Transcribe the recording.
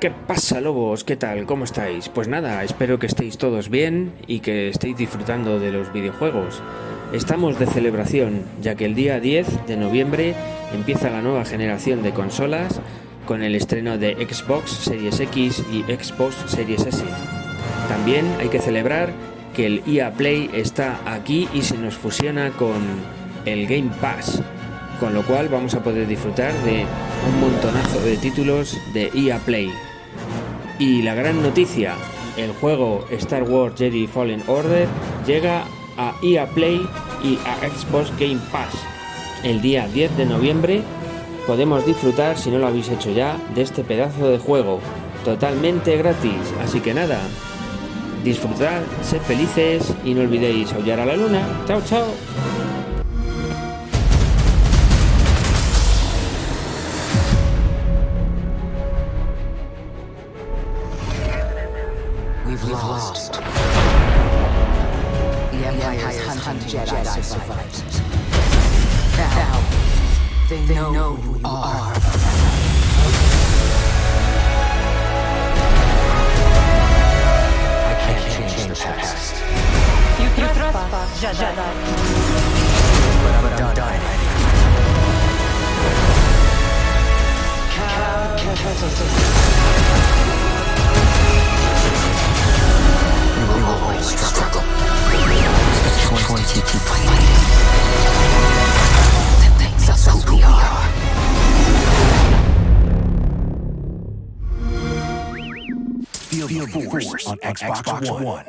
¿Qué pasa lobos? ¿Qué tal? ¿Cómo estáis? Pues nada, espero que estéis todos bien y que estéis disfrutando de los videojuegos. Estamos de celebración, ya que el día 10 de noviembre empieza la nueva generación de consolas con el estreno de Xbox Series X y Xbox Series S. También hay que celebrar que el EA Play está aquí y se nos fusiona con el Game Pass, con lo cual vamos a poder disfrutar de un montonazo de títulos de EA Play. Y la gran noticia, el juego Star Wars Jedi Fallen Order llega a EA Play y a Xbox Game Pass. El día 10 de noviembre podemos disfrutar, si no lo habéis hecho ya, de este pedazo de juego totalmente gratis. Así que nada, disfrutad, sed felices y no olvidéis aullar a la luna. Chao, chao. We've lost. The Empire's hunting Jedi survived. Now, they know who you are. I can't change the past, You trespass, Jedi. but I'm done. We will We are. Feel the force on Xbox One.